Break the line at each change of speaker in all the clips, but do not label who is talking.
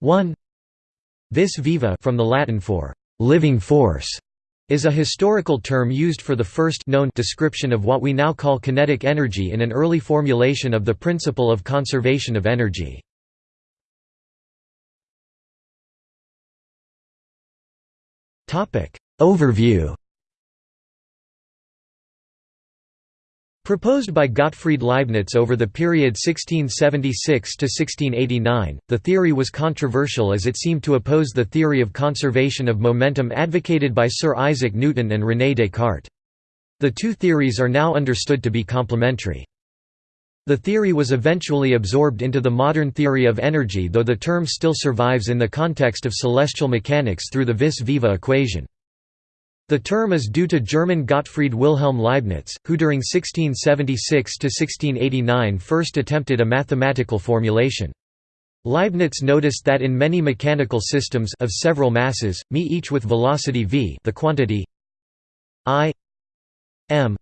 1 Vis viva from the Latin for living force is a historical term used for the first known description of what we now call kinetic energy in an early formulation of the principle of conservation of energy. Overview Proposed by Gottfried Leibniz over the period 1676 to 1689, the theory was controversial as it seemed to oppose the theory of conservation of momentum advocated by Sir Isaac Newton and René Descartes. The two theories are now understood to be complementary. The theory was eventually absorbed into the modern theory of energy though the term still survives in the context of celestial mechanics through the vis viva equation. The term is due to German Gottfried Wilhelm Leibniz, who during 1676–1689 first attempted a mathematical formulation. Leibniz noticed that in many mechanical systems of several masses, me each with velocity v the quantity i m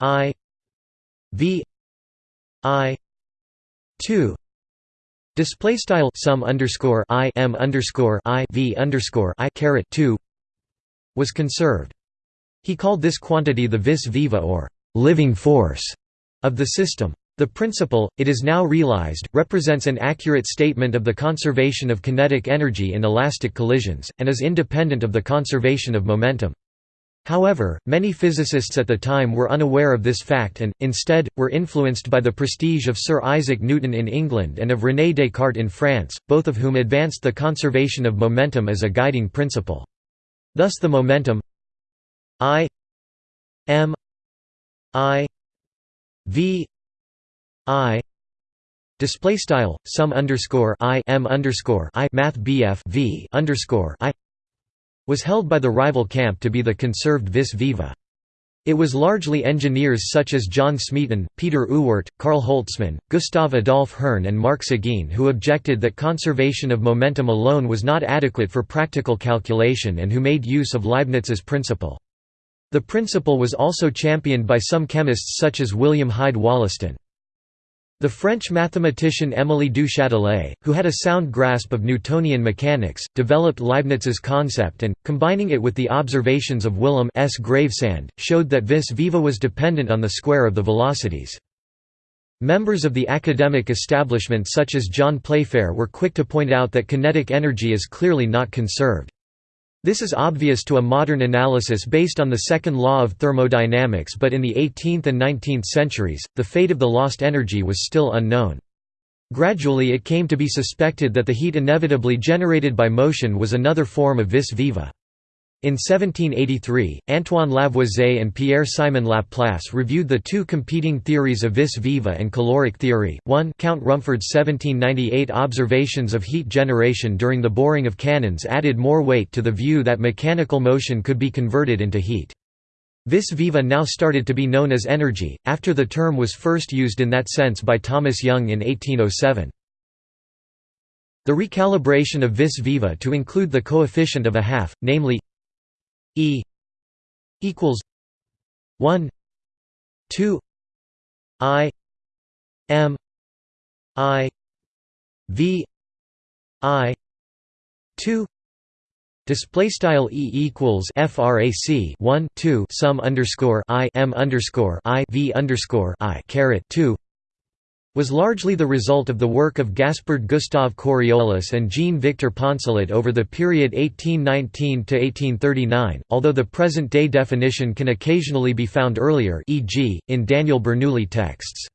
i v i 2 display style sum underscore i m underscore i v underscore i caret 2 was conserved. He called this quantity the vis viva or living force of the system. The principle, it is now realized, represents an accurate statement of the conservation of kinetic energy in elastic collisions, and is independent of the conservation of momentum. However, many physicists at the time were unaware of this fact and, instead, were influenced by the prestige of Sir Isaac Newton in England and of René Descartes in France, both of whom advanced the conservation of momentum as a guiding principle. Thus the momentum I m I v I display style sum underscore I m underscore I math BF v underscore I was held by the rival camp to be the conserved vis viva. It was largely engineers such as John Smeaton, Peter Ewart, Karl Holtzmann, Gustav Adolf Hirn and Marc Seguin who objected that conservation of momentum alone was not adequate for practical calculation and who made use of Leibniz's principle. The principle was also championed by some chemists such as William Hyde Wollaston. The French mathematician Émilie du Châtelet, who had a sound grasp of Newtonian mechanics, developed Leibniz's concept and, combining it with the observations of Willem S. Gravesand, showed that vis viva was dependent on the square of the velocities. Members of the academic establishment such as John Playfair were quick to point out that kinetic energy is clearly not conserved. This is obvious to a modern analysis based on the second law of thermodynamics but in the 18th and 19th centuries, the fate of the lost energy was still unknown. Gradually it came to be suspected that the heat inevitably generated by motion was another form of vis viva. In 1783, Antoine Lavoisier and Pierre-Simon Laplace reviewed the two competing theories of vis viva and caloric theory. 1 Count Rumford's 1798 observations of heat generation during the boring of cannons added more weight to the view that mechanical motion could be converted into heat. Vis viva now started to be known as energy, after the term was first used in that sense by Thomas Young in 1807. The recalibration of vis viva to include the coefficient of a half, namely E equals one two I M I V I two. Display style e equals frac 1 2 sum underscore i m underscore i v underscore i caret 2 was largely the result of the work of Gaspard Gustave Coriolis and Jean-Victor Poncelet over the period 1819–1839, although the present-day definition can occasionally be found earlier e.g., in Daniel Bernoulli texts.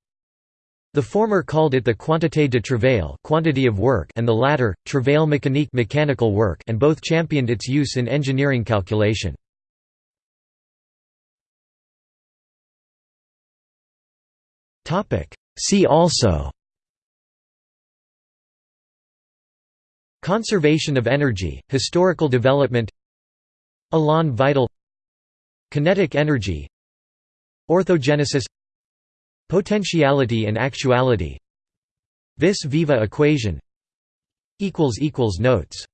The former called it the quantité de travail quantity of work and the latter, travail mécanique mechanical work and both championed its use in engineering calculation. Topic See also Conservation of energy, historical development Élan vital Kinetic energy Orthogenesis Potentiality and actuality Vis viva equation Notes